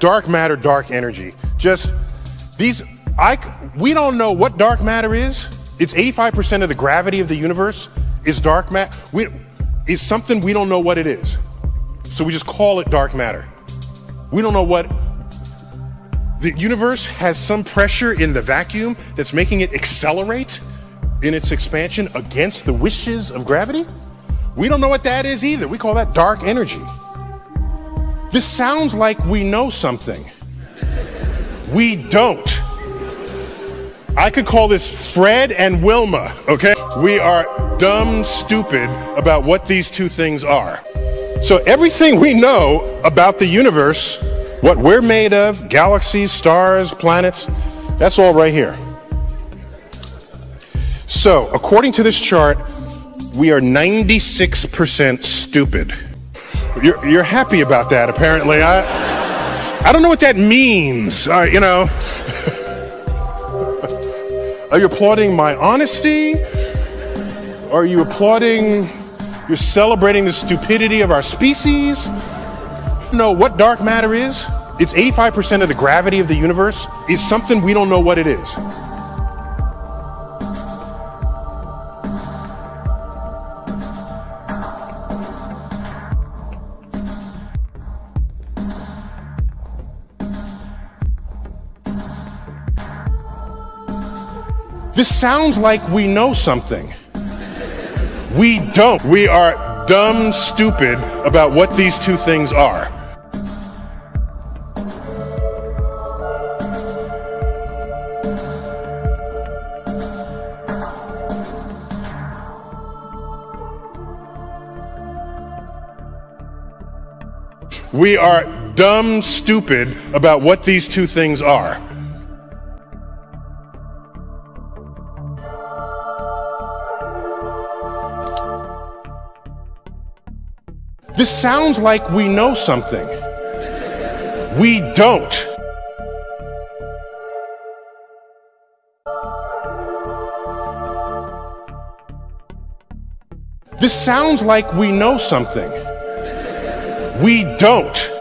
dark matter, dark energy. Just these, I, we don't know what dark matter is. It's 85% of the gravity of the universe is dark matter. It's something we don't know what it is. So we just call it dark matter. We don't know what. The universe has some pressure in the vacuum that's making it accelerate in its expansion against the wishes of gravity. We don't know what that is either. We call that dark energy. This sounds like we know something. We don't. I could call this Fred and Wilma, okay? We are dumb stupid about what these two things are. So everything we know about the universe, what we're made of, galaxies, stars, planets, that's all right here. So according to this chart, we are 96% stupid. You're, you're happy about that, apparently. I, I don't know what that means. Uh, you know, are you applauding my honesty? Are you applauding? You're celebrating the stupidity of our species? know what dark matter is? It's 85% of the gravity of the universe is something we don't know what it is. This sounds like we know something. We don't. We are dumb stupid about what these two things are. We are dumb stupid about what these two things are. This sounds like we know something. We don't. This sounds like we know something. We don't.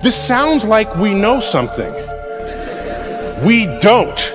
This sounds like we know something. We don't.